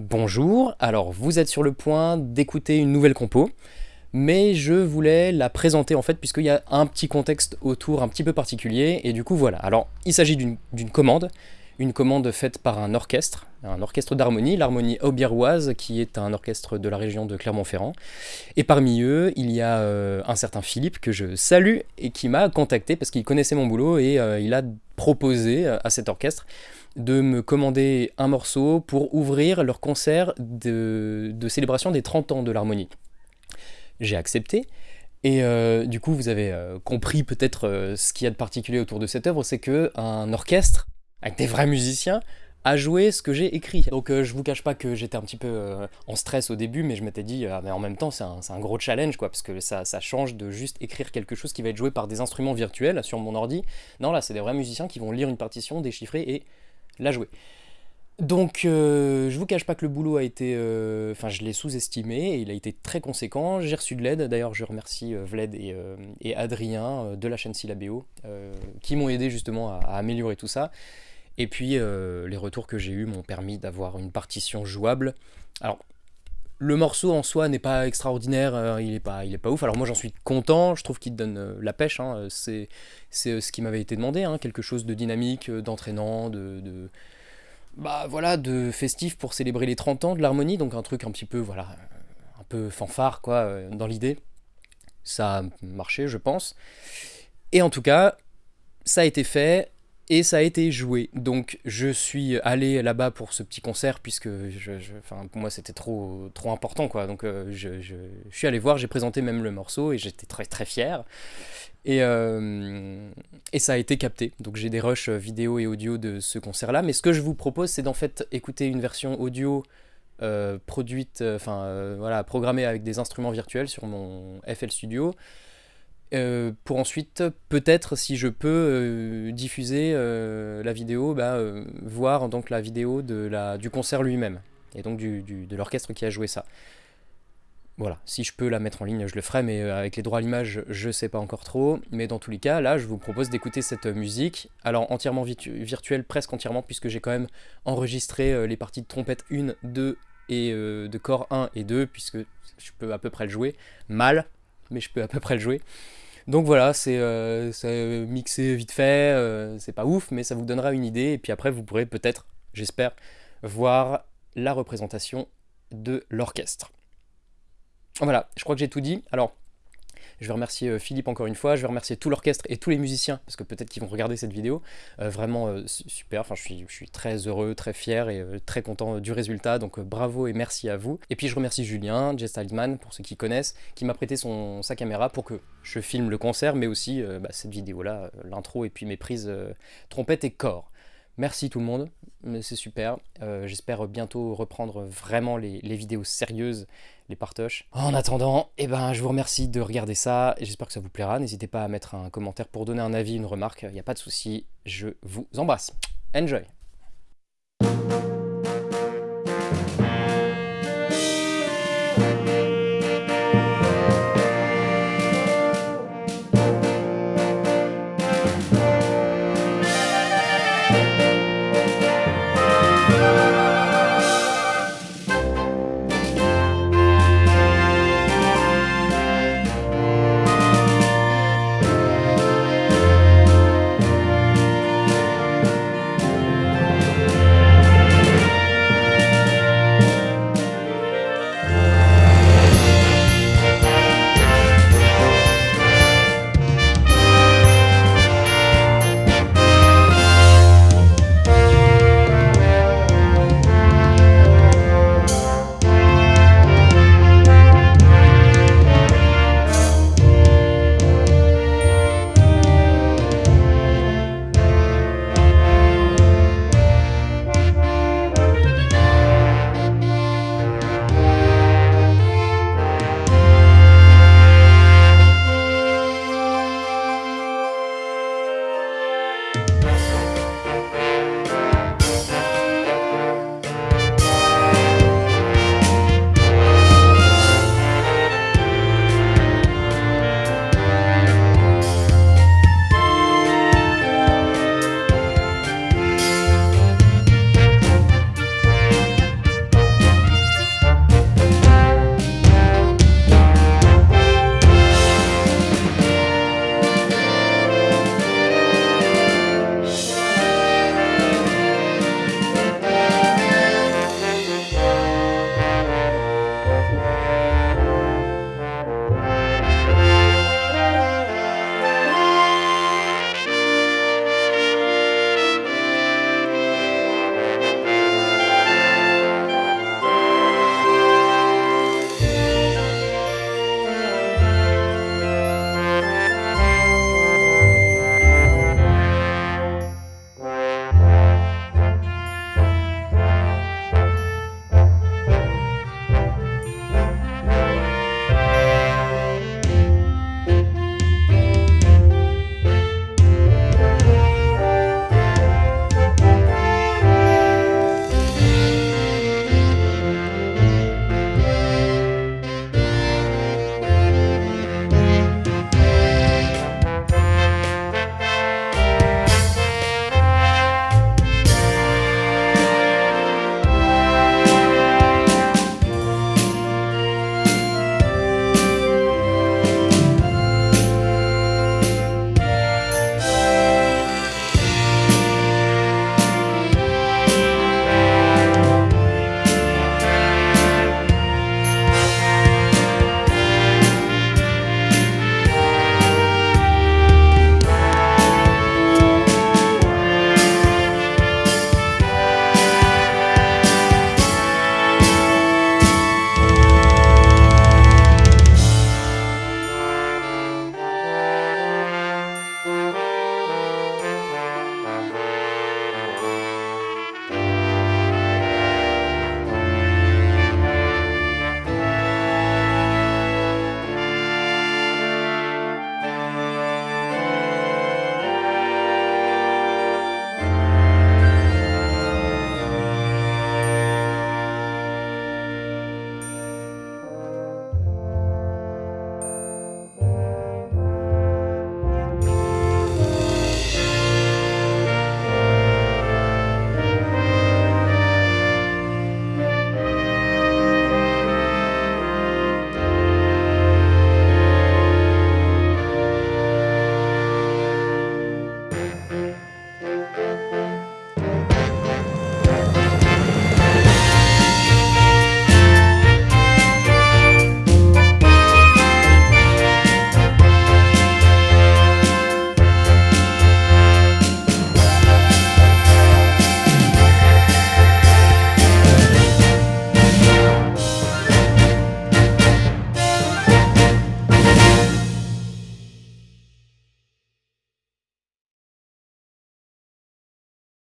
Bonjour, alors vous êtes sur le point d'écouter une nouvelle compo, mais je voulais la présenter en fait puisqu'il y a un petit contexte autour un petit peu particulier, et du coup voilà. Alors il s'agit d'une commande, une commande faite par un orchestre, un orchestre d'harmonie, l'harmonie aubiéroise, qui est un orchestre de la région de Clermont-Ferrand. Et parmi eux, il y a euh, un certain Philippe que je salue et qui m'a contacté parce qu'il connaissait mon boulot et euh, il a proposé euh, à cet orchestre de me commander un morceau pour ouvrir leur concert de, célébration des 30 ans de l'harmonie. J'ai accepté, et du coup, vous avez compris peut-être ce qu'il y a de particulier autour de cette œuvre, c'est qu'un orchestre avec des vrais musiciens, à jouer ce que j'ai écrit. Donc euh, je vous cache pas que j'étais un petit peu euh, en stress au début, mais je m'étais dit, mais en même temps c'est un, gros challenge, quoi, parce que ça, ça, change de juste écrire quelque chose qui va être joué par des instruments virtuels sur mon ordi. Non, là c'est des vrais musiciens qui vont lire une partition, déchiffrer et la jouer. Donc euh, je vous cache pas que le boulot a été, enfin je l'ai sous-estimé, et il a été très conséquent, j'ai reçu de l'aide, d'ailleurs je remercie Vled et, et Adrien de la chaîne Syllabéo, qui m'ont aidé justement à améliorer tout ça. Et puis euh, les retours que j'ai eus m'ont permis d'avoir une partition jouable. Alors le morceau en soi n'est pas extraordinaire, euh, il, est pas, pas ouf. Alors moi j'en suis content, je trouve qu'il donne euh, la pêche. Hein. C'est ce qui m'avait été demandé, hein. quelque chose de dynamique, d'entraînant, de, de, bah voilà, de festif pour célébrer les 30 ans de l'harmonie. Donc un truc un petit peu voilà, un peu fanfare quoi dans l'idée. Ça a marché, je pense. Et en tout cas, ça a été fait et ça a été joué. Donc je suis allé là-bas pour ce petit concert puisque je, pour moi c'était trop, trop important quoi. Donc euh, je, suis allé voir, j'ai présenté même le morceau et j'étais très très fier. Et, euh, ça a été capté. Donc j'ai des rushs vidéo et audio de ce concert-là. Mais ce que je vous propose c'est d'en fait écouter une version audio euh, produite, enfin voilà, programmée avec des instruments virtuels sur mon FL Studio. Euh, pour ensuite, peut-être, si je peux euh, diffuser euh, la vidéo, bah, voir donc la vidéo du concert lui-même, et donc de l'orchestre qui a joué ça. Voilà, si je peux la mettre en ligne, je le ferai, mais avec les droits à l'image, je sais pas encore trop. Mais dans tous les cas, là, je vous propose d'écouter cette musique, alors entièrement virtuelle, presque entièrement, puisque j'ai quand même enregistré les parties de trompette 1, 2 et de corps 1 et 2, puisque je peux à peu près le jouer, mal, mais je peux à peu près le jouer. Donc voilà, c'est euh, mixé vite fait, euh, c'est pas ouf, mais ça vous donnera une idée, et puis après vous pourrez peut-être, j'espère, voir la représentation de l'orchestre. Voilà, je crois que j'ai tout dit. Alors, je vais remercier euh, Philippe encore une fois, je vais remercier tout l'orchestre et tous les musiciens, parce que peut-être qu'ils vont regarder cette vidéo. Euh, vraiment euh, super, enfin je suis, très heureux, très fier et très content du résultat, donc bravo et merci à vous. Et puis je remercie Julien, Jess Stylesman, pour ceux qui connaissent, qui m'a prêté son, sa caméra pour que je filme le concert, mais aussi bah, cette vidéo-là, l'intro et puis mes prises trompette et corps. Merci tout le monde, c'est super. J'espère bientôt reprendre vraiment les, vidéos sérieuses les partoches. En attendant, eh ben, je vous remercie de regarder ça, j'espère que ça vous plaira. N'hésitez pas à mettre un commentaire pour donner un avis, une remarque, il n'y a pas de souci, je vous embrasse. Enjoy